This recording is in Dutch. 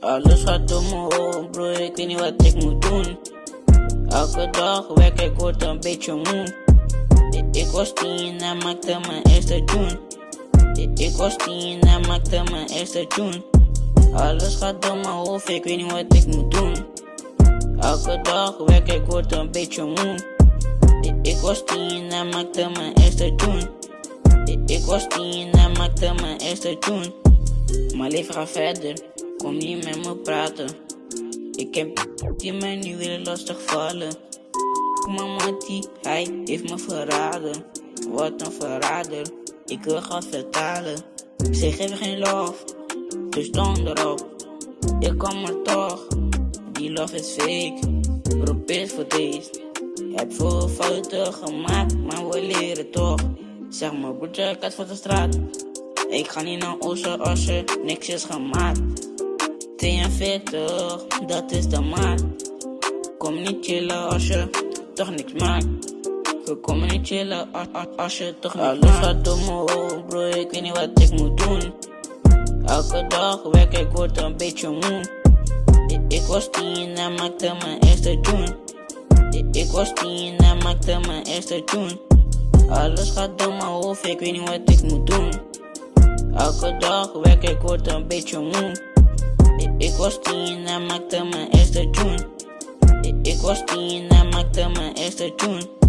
Alles gaat door mijn hoofd, bro, ik weet niet wat ik moet doen. Elke dag werk ik, een beetje moe. Ik, was tien en maakte mijn eerste tune. Ik, was tien en maakte mijn eerste tune. Alles gaat door mijn hoofd, ik weet niet wat ik moet doen. Elke dag werk ik, een beetje moe. Ik, was tien en maakte mijn eerste tune. Ik was tien en maakte mijn eerste tune. Mijn leven gaat verder, kom niet met me praten. Ik heb die mij nu willen lastig vallen. Mama die, hij heeft me verraden. Wat een verrader, ik wil gaan vertalen. Ze geven geen love, dus dan erop. Ik kom er toch, die love is fake. Probeer voor deze. Heb veel fouten gemaakt, maar we leren toch. Zeg maar broertje, had voor de straat. Ik ga niet naar Oosten als er niks is gemaakt. 42, dat is de maat. Kom niet chillen als je toch niks maakt. We komen niet chillen als, als, als je toch niks Alles gaat door mijn hoofd, bro, ik weet niet wat ik moet doen. Elke dag werk ik, word een beetje moe. Ik, ik was tien en maakte mijn eerste tune. Ik, ik was tien en maakte mijn eerste tune. Alles gaat door mijn hoofd, ik weet niet wat ik moet doen. Elke dag werk ik, word een beetje moe. Ik, was tien en maakte mijn eerste tune. Ik was tien en maakte mijn eerste tune.